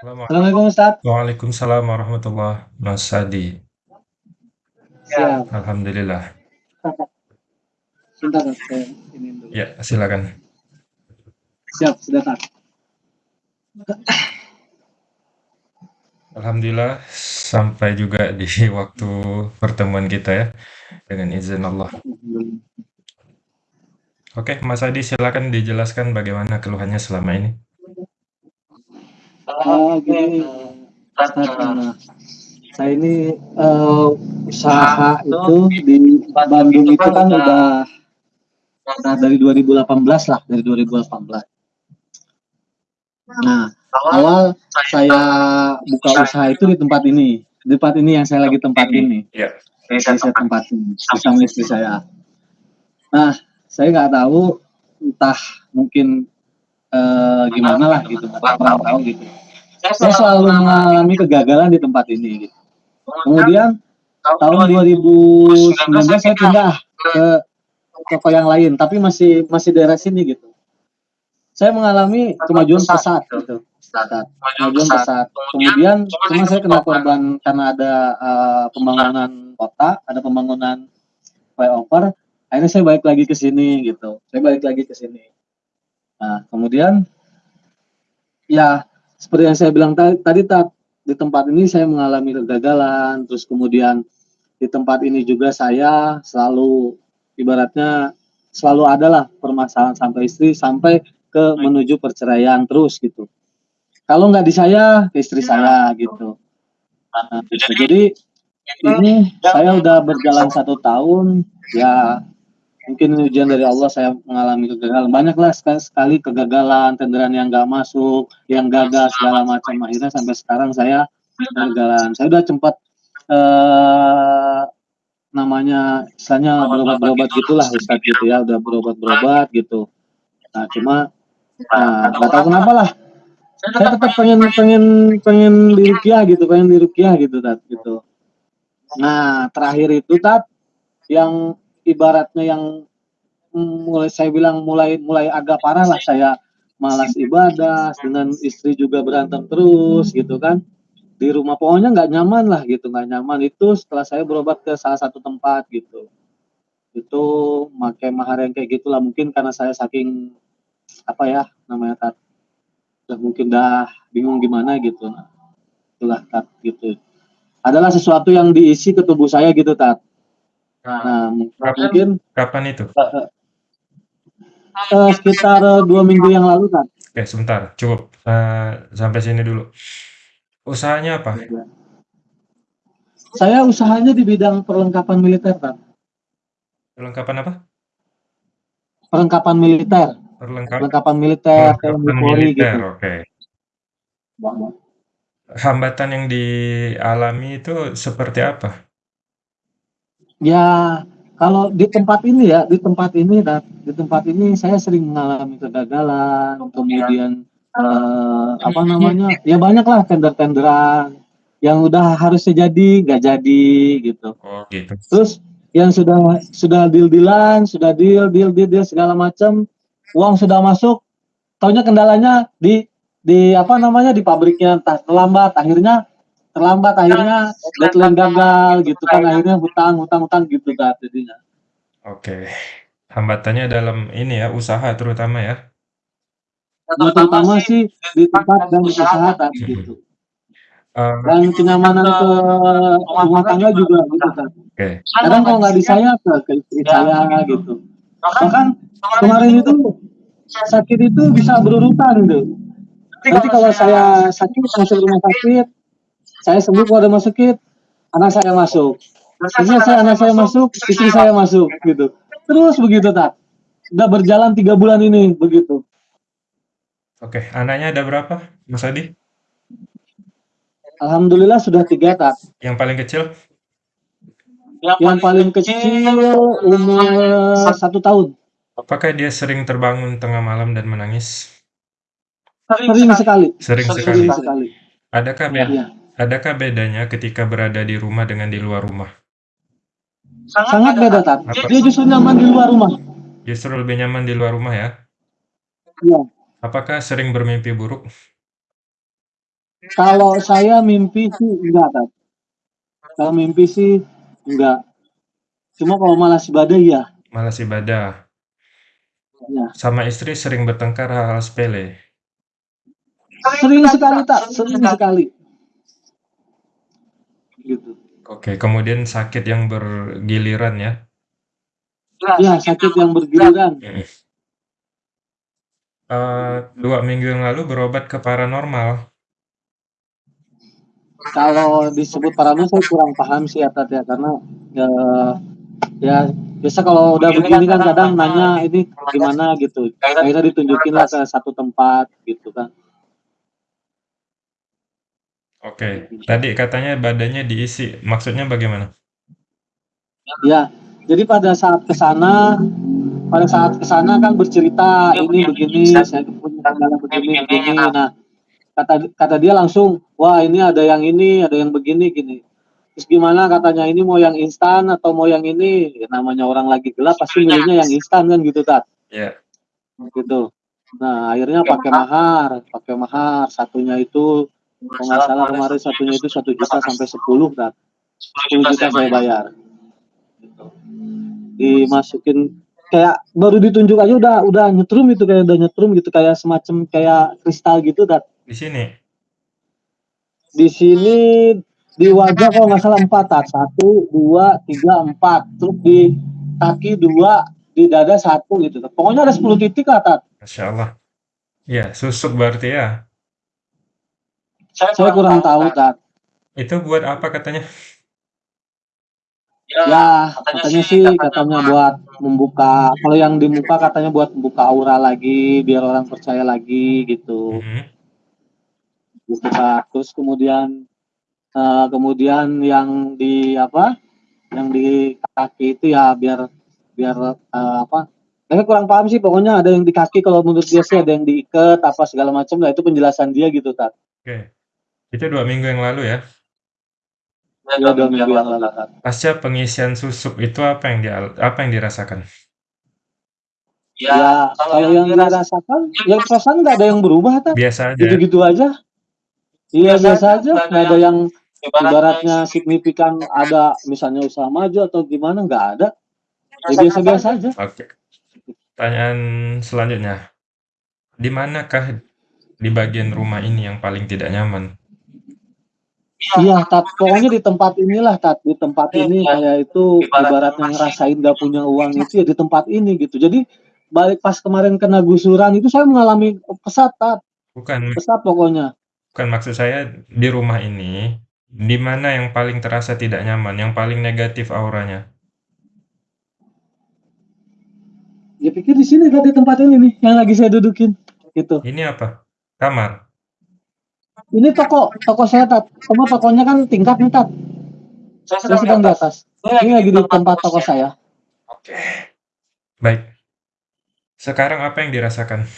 Assalamualaikum Ustaz. Waalaikumsalam warahmatullah, Mas Adi. Siap. Alhamdulillah. Sebentar, saya ini dulu. Ya, silakan. Siap, sudah Tat. Alhamdulillah sampai juga di waktu pertemuan kita ya dengan izin Allah. Oke, Mas Adi silakan dijelaskan bagaimana keluhannya selama ini. Oh, gini, Ustaz, nah, saya ini eh, usaha itu di Bandung itu kan udah udah dari 2018 lah, dari 2018. Nah, awal saya buka usaha itu di tempat ini, di tempat ini yang saya lagi tempatin nih. Ya. Yang saya, saya tempatin bersama istri saya. Nah, saya nggak tahu entah mungkin eh, gimana lah gitu, nggak pernah tahu gitu. Saya selalu mengalami kegagalan di tempat ini. Gitu. Kemudian tahun 2019 saya pindah ke toko yang lain, tapi masih masih daerah sini gitu. Saya mengalami kemajuan pesat gitu. Kemajuan pesat. Kemudian cuma saya kena korban karena ada uh, pembangunan kota, ada pembangunan flyover. Akhirnya saya balik lagi ke sini gitu. Saya balik lagi ke sini. Nah, kemudian ya seperti yang saya bilang tadi, tadi Tat, di tempat ini saya mengalami kegagalan, terus kemudian di tempat ini juga saya selalu ibaratnya selalu adalah permasalahan sampai istri sampai ke menuju perceraian terus gitu. Kalau nggak di saya, ke istri saya gitu. Nah, gitu. Jadi ini saya udah berjalan satu tahun, ya mungkin ujian dari Allah saya mengalami kegagalan. Banyak lah sekali, sekali kegagalan tenderan yang nggak masuk yang gagal segala macam. Akhirnya sampai sekarang saya kegagalan. Saya udah sempat eh, namanya istilahnya berobat-berobat gitulah Ustadz gitu ya. Udah berobat-berobat gitu. Nah cuma nah, nggak tahu kenapa lah. Saya tetap pengen pengen pengen dirukiah gitu pengen dirukiah gitu tat gitu. Nah. Terakhir itu tat yang ibaratnya yang mulai saya bilang mulai mulai agak parah lah saya malas ibadah dengan istri juga berantem terus gitu kan. Di rumah pokoknya nggak nyaman lah gitu nggak nyaman. Itu setelah saya berobat ke salah satu tempat gitu. Itu pakai mahar yang kayak gitulah mungkin karena saya saking apa ya namanya tat udah mungkin dah bingung gimana gitu. Nah itulah tat gitu. Adalah sesuatu yang diisi ke tubuh saya gitu tat Nah, Kapan, mungkin kapan itu? uh, sekitar uh, dua minggu yang lalu kan. Oke, sebentar, cukup uh, sampai sini dulu. Usahanya apa? Saya usahanya di bidang perlengkapan militer kan. Perlengkapan apa? Perlengkapan militer. Perlengkap, Perlengkapan militer, perlengkapan TNI Polri militer, gitu. oke. Hambatan yang dialami itu seperti apa? Ya, kalau di tempat ini ya, di tempat ini dan di tempat ini saya sering mengalami kegagalan, kemudian eh, apa namanya? Ya banyak lah tender-tenderan yang udah harusnya jadi nggak jadi gitu. Oh, gitu. Terus yang sudah sudah deal-dealan, sudah deal, deal, deal, deal segala macam, uang sudah masuk, taunya kendalanya di di apa namanya di pabriknya entah terlambat, akhirnya terlambat, akhirnya deadline gagal gitu kan, akhirnya hutang, hutang, hutang gitu kan jadinya. Oke. Hambatannya dalam ini ya, usaha terutama ya. Yang terutama sih di tempat dan usaha kan gitu. Eh, Dan kenyamanan ke rumah tangga juga gitu kan. Oke. Kadang kalau nggak di saya ke, ke istri saya gitu. Bahkan kemarin itu sakit itu bisa berurutan gitu. Nanti kalau saya sakit masuk rumah sakit, saya sembuh kalau ada masuk sakit, anak saya masuk. Terus saya anak saya masuk, istri saya masuk gitu. Terus begitu tak. Udah berjalan tiga bulan ini begitu. Oke, anaknya ada berapa, Mas Adi? Alhamdulillah sudah tiga tak. Yang paling kecil? Yang paling kecil umur satu tahun. Apakah dia sering terbangun tengah malam dan menangis? Sering sekali. Sering sekali. Sering sekali. Adakah beda, Iya. Adakah bedanya ketika berada di rumah dengan di luar rumah? Sangat beda tak. Apa? Dia justru nyaman di luar rumah. Justru lebih nyaman di luar rumah ya? Iya. Apakah sering bermimpi buruk? Kalau saya mimpi sih enggak, Kak. Kalau mimpi sih enggak. Cuma kalau malas ibadah iya. Malas ibadah. Iya. Sama istri sering bertengkar hal-hal sepele? Sering sekali, tak, sering sekali. Gitu. Oke, kemudian sakit yang bergiliran ya? Iya, sakit yang bergiliran. Mhm. Eee, 2 minggu yang lalu berobat ke paranormal. Kalau disebut paranormal saya kurang paham sih ya, Tat, ya, karena, eee, ya biasa kalau udah begini kan kadang nanya ini gimana gitu, akhirnya ditunjukin lah ke satu tempat gitu kan. Oke, tadi katanya badannya diisi, maksudnya bagaimana? Ya, jadi pada saat ke sana pada saat ke sana kan bercerita, "Ini begini, saya punya kendala begini begini." Nah, kata kata dia langsung, "Wah, ini ada yang ini, ada yang begini, gini." Terus gimana katanya, "Ini mau yang instan atau mau yang ini?" Ya namanya orang lagi gelap pasti milihnya yang instan kan gitu, Tat. Iya. Gitu. Nah, akhirnya pakai mahar, pakai mahar, satunya itu kalau nggak salah kemarin satunya itu 1.000.000 sampai 10, Tat. 10.000.000 saya bayar. Gitu. Dimasukin kayak baru ditunjuk aja udah udah nyetrum itu, kayak udah nyetrum gitu, kayak semacam kayak kristal gitu, Tat. Di sini? Di sini di wajah kalau nggak salah 4, Tat. 1, 2, 3, 4. Terus di kaki 2, di dada 1 gitu, Tat. Pokoknya ada 10 titik lah, Tat. Masya Allah. Iya, susuk berarti ya? Saya kurang tahu, Tat. Itu buat apa katanya? Ya, katanya sih katanya buat membuka kalau yang di muka katanya buat membuka aura lagi, biar orang percaya lagi gitu. Gitu, Kak. Terus kemudian, eee, kemudian yang di apa, yang di kaki itu ya biar biar, eee, apa, saya kurang paham sih pokoknya ada yang di kaki kalau menurut dia sih ada yang diikat apa segala macam, nah itu penjelasan dia gitu, Tat. Oke. Itu 2 minggu yang lalu ya? Iya, 2 minggu yang lalu. Pasca pengisian susuk itu apa yang dia apa yang dirasakan? Ya, kalau yang dirasakan, ya perasaan nggak ada yang berubah, Tat. Biasa aja? Gitu-gitu aja. Iya, biasa aja, nggak ada yang ibaratnya signifikan ada misalnya usaha maju atau gimana, nggak ada. Ya biasa-biasa aja. Oke. Pertanyaan selanjutnya, di manakah di bagian rumah ini yang paling tidak nyaman? Iya, Tat, pokoknya di tempat inilah, Tat, di tempat ini kayak itu ibaratnya ngerasain nggak punya uang itu ya di tempat ini gitu. Jadi balik pas kemarin kena gusuran itu saya mengalami pesat, Tat. Bukan. Pesat pokoknya. Bukan, maksud saya di rumah ini, di mana yang paling terasa tidak nyaman, yang paling negatif auranya? Ya pikir di sini, Tat, di tempat ini nih yang lagi saya dudukin, gitu. Ini apa? Kamar? Ini toko, toko saya, Tat. Cuma tokonya kan tingkat nih, Tat. Saya sedang di atas. Ini lagi di tempat toko saya. Oke. Baik. Sekarang apa yang dirasakan?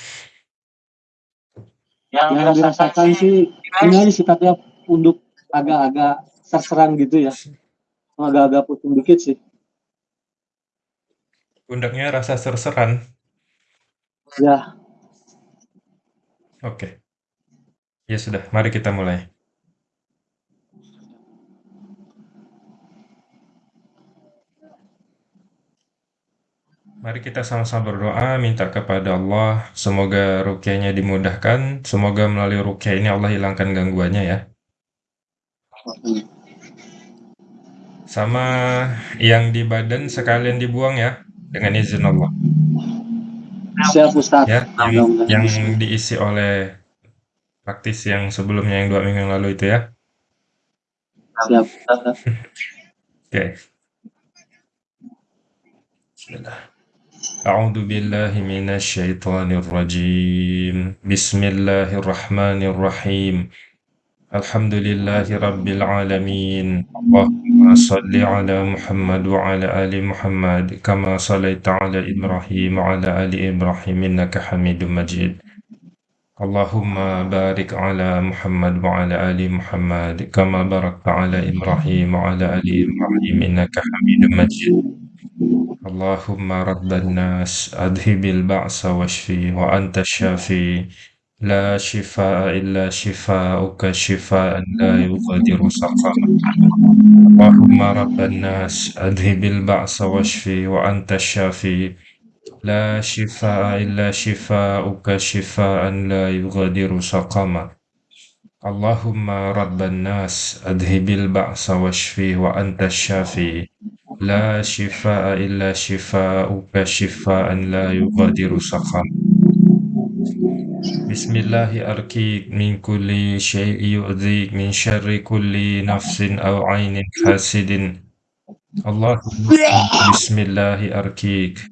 Yang dirasakan sih ini aja sih, ya, punduk agak-agak serseran gitu ya. Agak-agak pusing dikit sih. Pundaknya rasa serseran? Ya. Oke. Ya sudah, mari kita mulai. Mari kita sama-sama berdoa, minta kepada Allah, semoga ruqyahnya dimudahkan, semoga melalui ruqyah ini Allah hilangkan gangguannya ya. Sama yang di badan sekalian dibuang ya, dengan izin Allah. Siap, Ustaz. Ya, yang yang diisi oleh praktisi yang sebelumnya, yang 2 minggu yang lalu itu ya. Siap. Oke. Bismillah. A'udzu billahi minasyaitonir rajim. Bismillahirrahmanirrahim. Alhamdulillahi rabbil alamin. Allahumma shalli ala Muhammad wa ala ali Muhammad kama shallaita ala Ibrahim wa ala ali Ibrahim innaka Hamidum Majid. Allahumma barik اللهم بارك على محمد وعلى آل محمد كما باركت على إبراهيم وعلى آل إبراهيم إنك حميد مجيد. اللهم رب الناس أذهب البأس واشفي وأنت الشافي. لا شفاء إلا شفاءك شفاء لا يغادر سقما. اللهم رب الناس أذهب البأس واشفي وأنت الشافي. لا شفاء إلا شفاؤك شفاء لا يغادر سقما. اللهم رب الناس أذهب البعث واشفي وأنت الشافي. لا شفاء إلا شفاؤك شفاء لا يغادر سقما. بسم الله أركيك من كل شيء يؤذيك من شر كل نفس أو عين حاسد. اللهم بسم الله أركيك.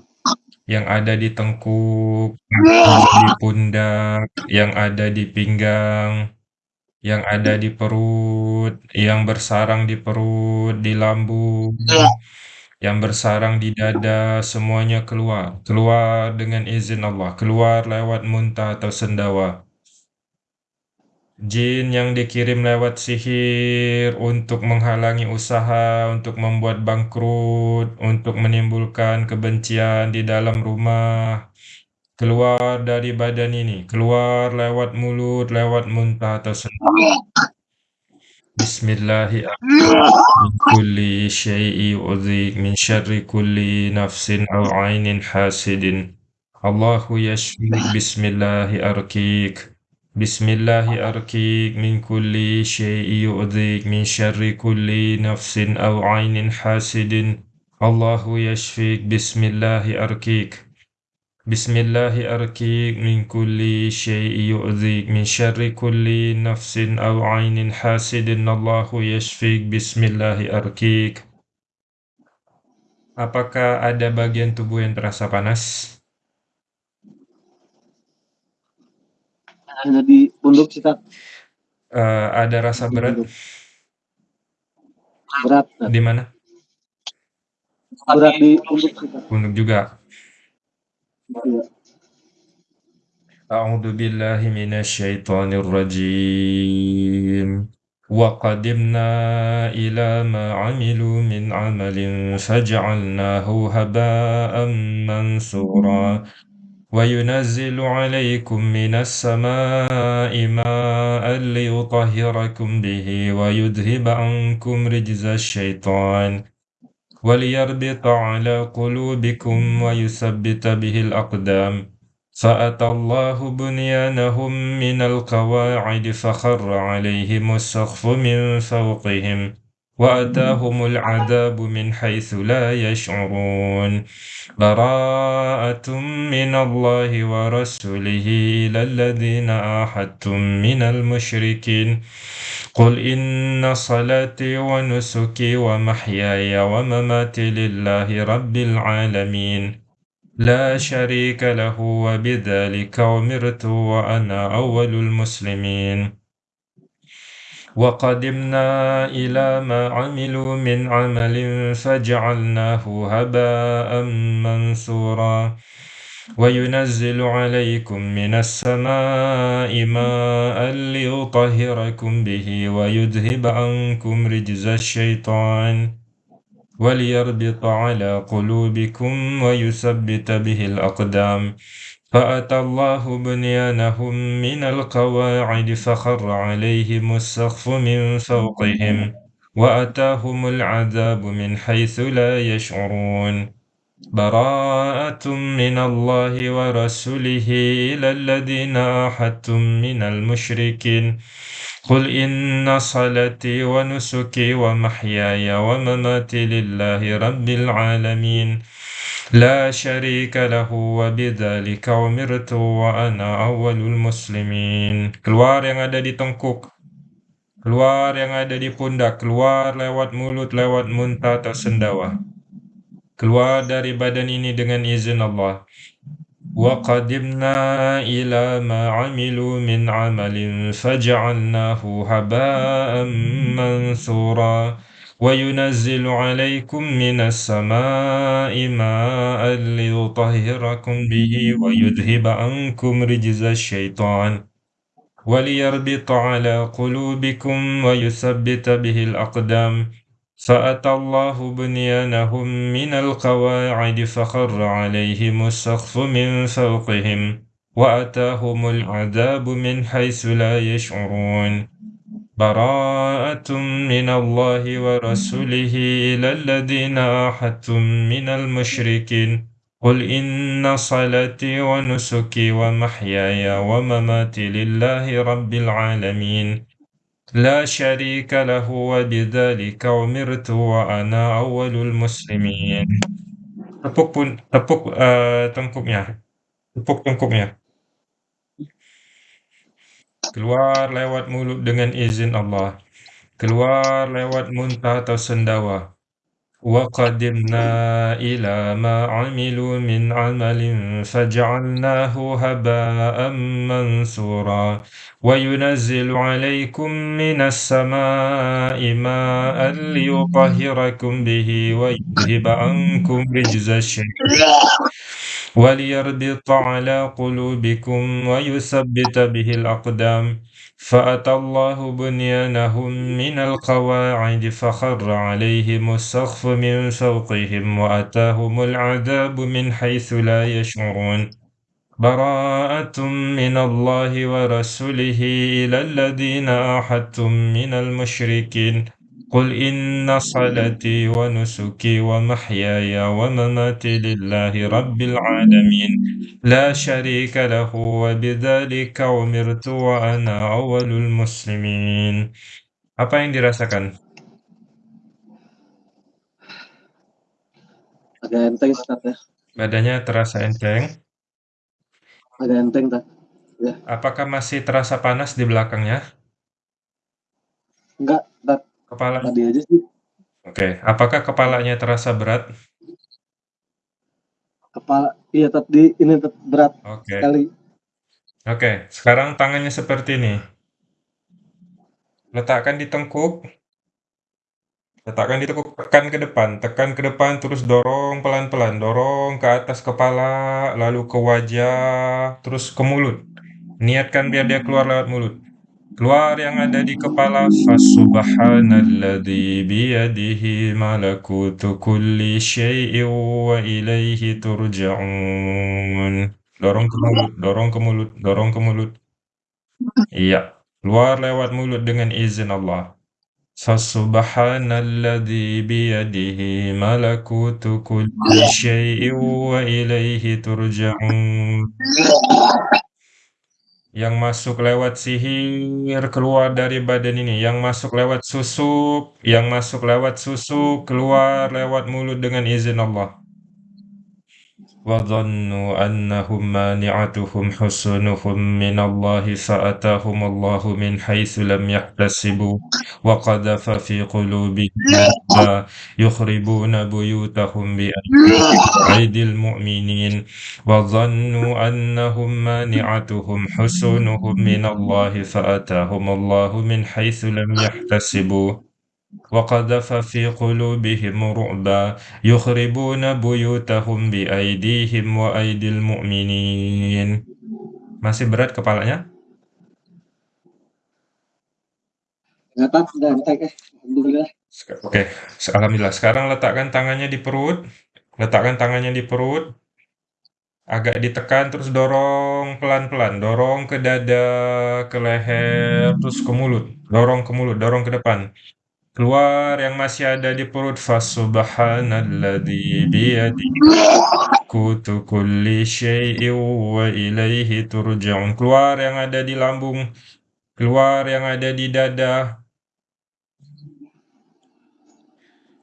yang ada di tengkuk di pundak yang ada di pinggang yang ada di perut yang bersarang di perut di lambung yang bersarang di dada semuanya keluar. Keluar dengan izin Allah. Keluar lewat muntah atau sendawa Jin yang dikirim lewat sihir untuk menghalangi usaha, untuk membuat bangkrut, untuk menimbulkan kebencian di dalam rumah. Keluar dari badan ini, keluar lewat mulut, lewat muntah atau sendi. Bismillahirrahmanirrahim. Kulli syai'i min syarri kulli nafsin aw ainin hasidin. Allahu yashfik bismillahi arkik. بسم الله أركيك من كل شيء يؤذيك من شر كل نفس أو عين حاسد الله يشفيك بسم الله أركيك بسم الله أركيك من كل شيء يؤذيك من شر كل نفس أو عين حاسد الله يشفيك بسم الله أركيك Apakah ada bagian tubuh yang terasa panas? Ada di punduk sih, Kak. Uh, ada rasa Di berat? punduk. Berat, Kak. Di mana? Berat di punduk sih, Kak. Punduk juga. Iya. أعوذ بالله من الشيطان الرجيم وقدمنا إلى ما عملوا من عمل فجعلناه هباء منثورا وينزل عليكم من السماء ماء ليطهركم به ويذهب عنكم رجز الشيطان وليربط على قلوبكم ويثبت به الأقدام. فأتى الله بنيانهم من القواعد فخر عليهم السقف من فوقهم وأتاهم العذاب من حيث لا يشعرون. براءة من الله ورسوله إلى الذين عاهدتم من المشركين. قل إن صلاتي ونسكي ومحياي ومماتي لله رب العالمين. لا شريك له وبذلك أمرت وأنا أول المسلمين. وقدمنا إلى ما عملوا من عمل فجعلناه هباء منثورا وينزل عليكم من السماء ماء ليطهركم به ويذهب عنكم رجز الشيطان وليربط على قلوبكم ويثبت به الأقدام فأتى الله بنيانهم من القواعد فخر عليهم السقف من فوقهم وأتاهم العذاب من حيث لا يشعرون. براءة من الله ورسوله إلى الذين عاهدتم من المشركين. قل إن صلاتي ونسكي ومحياي ومماتي لله رب العالمين. لا شريك له وبذلك أمرت وأنا أول المسلمين keluar yang ada di tengkuk keluar yang ada di pundak keluar lewat mulut lewat muntah atau sendawa keluar dari badan ini dengan izin Allah وقدمنا إلى ما عملوا من عمل فجعلناه هباء منثورا وينزل عليكم من السماء ماء ليطهركم به ويذهب عنكم رجز الشيطان وليربط على قلوبكم ويثبت به الأقدام فأتى الله بنيانهم من القواعد فخر عليهم السقف من فوقهم وأتاهم العذاب من حيث لا يشعرون براءة من الله ورسوله إلى الذين أحدتم من المشركين. قل إن صلاتي ونسكي ومحياي ومماتي لله رب العالمين. لا شريك له وبذلك أمرت وأنا أول المسلمين. tepuk pun tepuk uh, tengkuknya tepuk tengkuknya keluar lewat mulut dengan izin Allah keluar lewat muntah atau sendawa وقدمنا إلى ما عملوا من عمل فجعلناه هباء منثورا وينزل عليكم من السماء ماء ليطهركم به ويذهب عنكم رجز الشيطان وليربط على قلوبكم ويثبت به الأقدام. فأتى الله بنيانهم من القواعد فخر عليهم السقف من فوقهم وأتاهم العذاب من حيث لا يشعرون. براءة من الله ورسوله إلى الذين أحدتم من المشركين. قل إن صلاتي ونسكي ومحياي ومماتي لله رب العالمين لا شريك له وبذلك أمرت وأنا أول المسلمين Apa yang dirasakan? Agak enteng, Ustaz ya. Badannya terasa enteng? Agak enteng, tak? Ya. Apakah masih terasa panas di belakangnya? Enggak, tak. Kepala Tadi aja sih. Oke, apakah kepalanya terasa berat? Kepala, iya tadi ini tetap berat Oke. sekali. Oke, sekarang tangannya seperti ini. Letakkan di tengkuk. Letakkan di tengkuk, tekan ke depan, tekan ke depan, terus dorong pelan-pelan, dorong ke atas kepala, lalu ke wajah, terus ke mulut. Niatkan biar dia keluar lewat mulut. Keluar yang ada di kepala Fasubhanalladzi biyadihi malakutu kulli syai'in wa ilaihi turja'un. Dorong ke mulut, dorong ke mulut, dorong ke mulut. Iya, keluar lewat mulut dengan izin Allah. Fasubhanalladzi biyadihi malakutu kulli syai'in wa ilaihi turja'un yang masuk lewat sihir keluar dari badan ini, yang masuk lewat susuk, yang masuk lewat susuk keluar lewat mulut dengan izin Allah. وظنوا أنهم مانعتهم حصونهم من الله فأتاهم الله من حيث لم يحتسبوا. وقذف في قلوبهم يخربون بيوتهم بأيدي المؤمنين. وظنوا أنهم مانعتهم حصونهم من الله فأتاهم الله من حيث لم يحتسبوا. وقذف في قلوبهم رعبا يخربون بيوتهم بأيديهم وأيدي المؤمنين Masih berat kepalanya? Enggak tak, udah entek eh. Alhamdulillah. Oke, alhamdulillah. Sekarang letakkan tangannya di perut. Letakkan tangannya di perut. Agak ditekan terus dorong pelan-pelan, dorong ke dada, ke leher, terus ke mulut. Dorong ke mulut, dorong ke depan. Keluar yang masih ada di perut. Fasubhanalladzi biyadihi kutu kulli syai'in wa ilaihi turja'un. Keluar yang ada di lambung. Keluar yang ada di dada.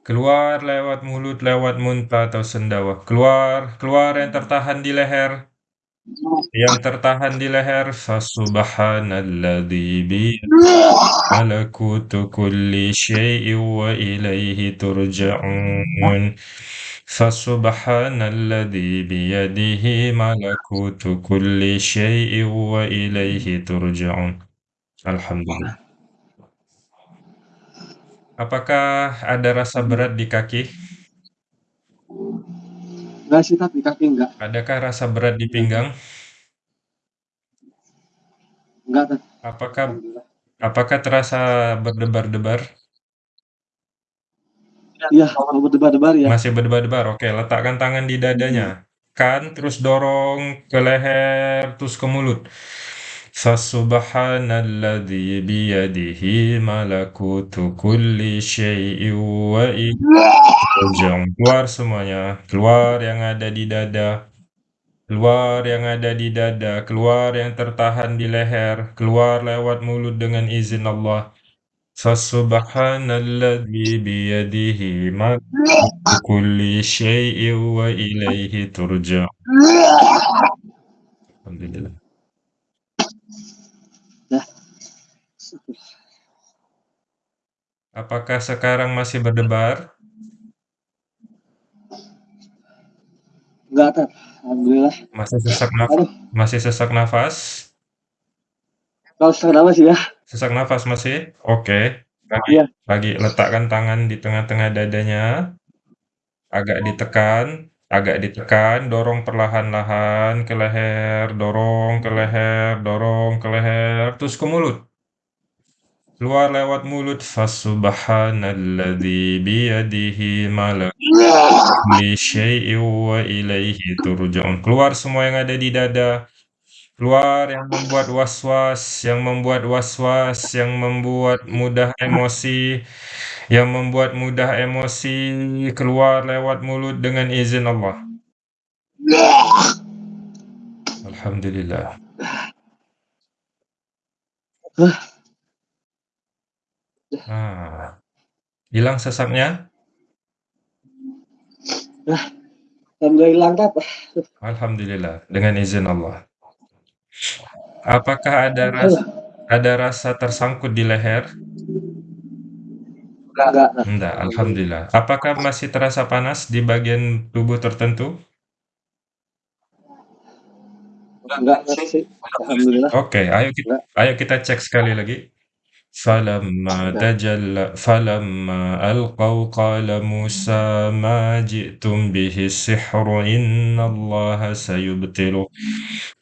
Keluar lewat mulut, lewat muntah atau sendawa. Keluar, keluar yang tertahan di leher yang tertahan di leher fasubhanalladzi bi malakutu kulli syai'in wa ilaihi turja'un Fasubhanalladzi biyadihi malakutu kulli syai'in wa ilaihi turja'un. Alhamdulillah. Apakah ada rasa berat di kaki? Enggak sih, tapi kaki enggak. Adakah rasa berat di pinggang? Enggak. Apakah Alhamdulillah. apakah terasa berdebar-debar? Iya, mau berdebar-debar ya. Masih berdebar-debar. Oke, letakkan tangan di dadanya. Kan, terus dorong ke leher, terus ke mulut. Fasubhanalladzi biyadihi malakutu kulli syai'in wa ilaihi Keluar semuanya. Keluar yang ada di dada. Keluar yang ada di dada, keluar yang tertahan di leher, keluar lewat mulut dengan izin Allah. Fasubhanalladzi biyadihi malakutu kulli syai'in wa ilaihi turja'un. Alhamdulillah. Apakah sekarang masih berdebar? Enggak. Alhamdulillah. Masih sesak nafas? Aduh, Masih sesak nafas? kalau sekarang apa sih ya? Sesak nafas masih? Oke. Lagi, Iya. lagi letakkan tangan di tengah-tengah dadanya. Agak ditekan, agak ditekan, dorong perlahan-lahan ke leher, dorong ke leher, dorong ke leher, terus ke mulut. Keluar lewat mulut. Fasubhanalladzi biyadihi malakutu kulli syai'in wa ilaihi turja'un. Keluar semua yang ada di dada. Keluar yang membuat was-was, yang membuat was-was, yang membuat mudah emosi, yang membuat mudah emosi, keluar lewat mulut dengan izin Allah. Alhamdulillah. Nah, hilang sesaknya? Alhamdulillah hilang, Tat. Alhamdulillah, dengan izin Allah. Apakah ada rasa, ada rasa tersangkut di leher? Enggak. Enggak, Alhamdulillah. Apakah masih terasa panas di bagian tubuh tertentu? Enggak, Tat sih. Alhamdulillah. Oke, ayo kita, ayo kita cek sekali lagi. فلما تجلى فلما ألقوا قال موسى ما جئتم به السحر إن الله سيبطله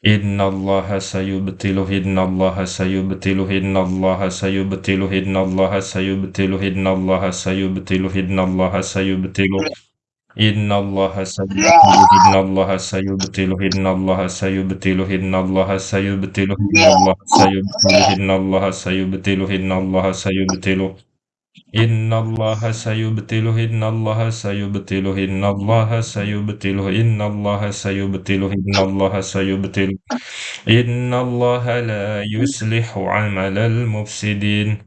إن الله سيبطله إن الله سيبطله إن الله سيبطله إن الله سيبطله إن الله سيبطله إن الله سيبطله. إن الله سيبطله إن الله سيبطله إن الله سيبطله إن الله سيبطله إن الله سيبطله إن الله سيبطله إن الله سيبطله إن الله سيبطله إن الله سيبطله إن الله سيبطله إن الله سيبطله إن الله سيبطله إن الله لا يصلح عمل المفسدين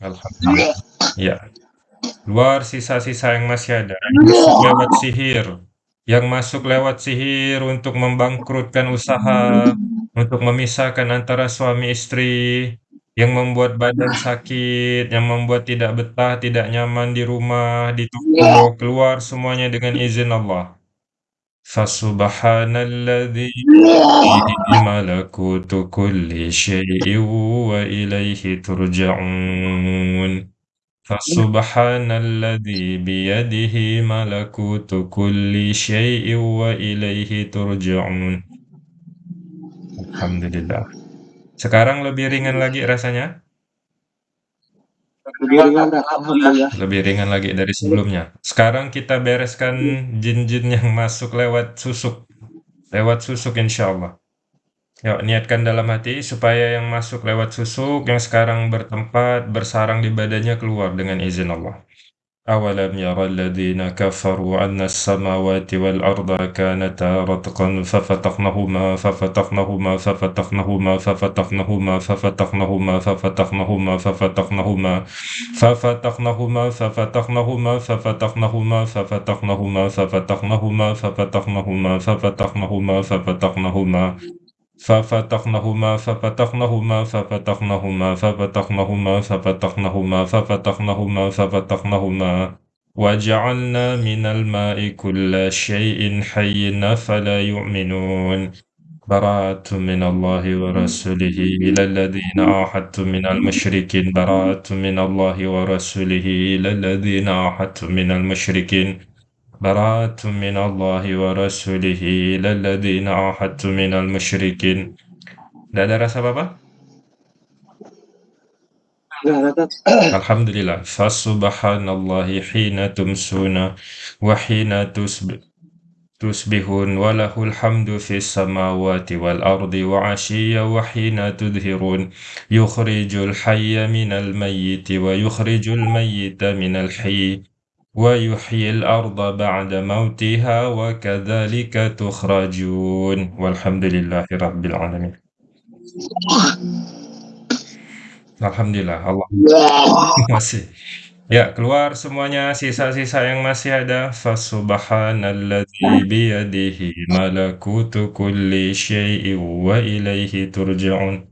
Alhamdulillah. Ya. Keluar sisa-sisa yang masih ada. Yang masuk lewat sihir. Yang masuk lewat sihir untuk membangkrutkan usaha, untuk memisahkan antara suami istri, yang membuat badan sakit, yang membuat tidak betah, tidak nyaman di rumah, di toko, keluar semuanya dengan izin Allah. Fasubhanalladzi malakutu kulli syai'in wa ilaihi turja'un. Fasubhanalladzi biyadihi malakutu kulli syai'in wa ilaihi turja'un. Alhamdulillah. Sekarang lebih ringan lagi rasanya? Lebih ringan. Alhamdulillah. Lebih ringan lagi dari sebelumnya. Sekarang kita bereskan jin-jin yang masuk lewat susuk. Lewat susuk insyaallah Yuk, niatkan dalam hati supaya yang masuk lewat susuk yang sekarang bertempat bersarang di badannya keluar dengan izin Allah. أولم ير الذين كفروا أن السماوات والأرض كانتا رتقا ففتقناهما ففتقناهما ففتقناهما ففتقناهما ففتقناهما ففتقناهما ففتقناهما ففتقناهما ففتقناهما ففتقناهما ففتقناهما ففتقناهما ففتقناهما ففتقناهما ففتقناهما ففتقناهما ففتقناهما ففتقناهما ففتقناهما ففتقناهما ففتقناهما ففتقناهما وجعلنا من الماء كل شيء حي أفلا يؤمنون. براءة من الله ورسوله إلى الذين عاهدتم من المشركين. براءة من الله ورسوله إلى الذين عاهدتم من المشركين. براءة من الله ورسوله إلى الذين أوحدت من المشركين. لا رسالة بابا؟ الحمد لله فسبحان الله حين تمسون وحين تسب تصبحون وله الحمد في السماوات والأرض وعشيا وحين تظهرون يخرج الحي من الميت ويخرج الميت من الحي. ويحيي الأرض بعد موتها وكذلك تخرجون والحمد لله رب العالمين Alhamdulillah Allah masih ya keluar semuanya sisa-sisa yang masih ada fasubhanalladzi biyadihi malakutu kulli syai'in wa ilaihi turja'un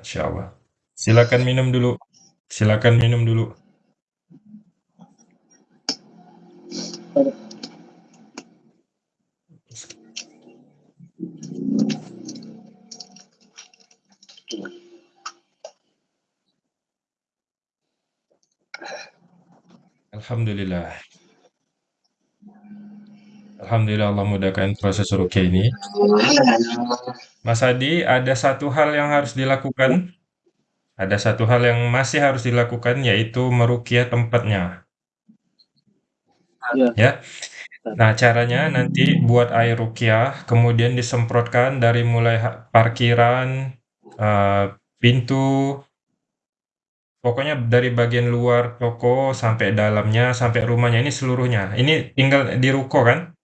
Masya Allah silakan minum dulu Silakan minum dulu. Alhamdulillah. Alhamdulillah Allah mudahkan proses rukyah ini. Mas Adi, ada satu hal yang harus dilakukan ada satu hal yang masih harus dilakukan yaitu merukyah tempatnya. Ya. Ya. Nah, caranya nanti buat air rukyah, kemudian disemprotkan dari mulai parkiran, uh, pintu, pokoknya dari bagian luar toko sampai dalamnya, sampai rumahnya ini seluruhnya. Ini tinggal di ruko kan?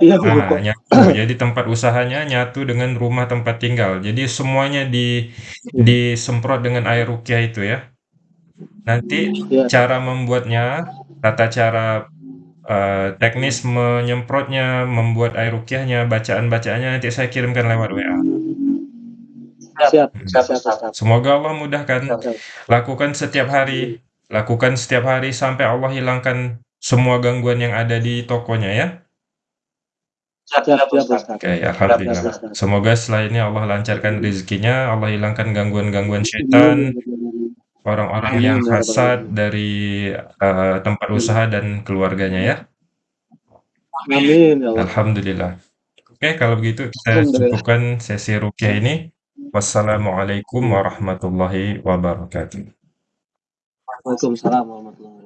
Iya, Nah, Jadi tempat usahanya nyatu dengan rumah tempat tinggal. Jadi semuanya di disemprot dengan air rukyah itu ya. Nanti Iya. cara membuatnya, tata cara uh, teknis menyemprotnya, membuat air rukyahnya, bacaan-bacaannya nanti saya kirimkan lewat WA. Siap, Hmm. siap, siap, siap. Semoga Allah mudahkan. Siap, siap. Lakukan setiap hari, lakukan setiap hari sampai Allah hilangkan semua gangguan yang ada di tokonya ya. Siap, siap, Ustaz. Oke, alhamdulillah. Siap, Ustaz. Semoga setelah ini Allah lancarkan rezekinya, Allah hilangkan gangguan-gangguan syaitan, orang-orang yang Amin, ya hasad dari uh, tempat usaha dan keluarganya ya. Amin ya Allah. Alhamdulillah. Oke, kalau begitu kita Alhamdulillah. cukupkan sesi rukyah ini. Wassalamualaikum warahmatullahi wabarakatuh. Waalaikumsalam warahmatullahi wabarakatuh.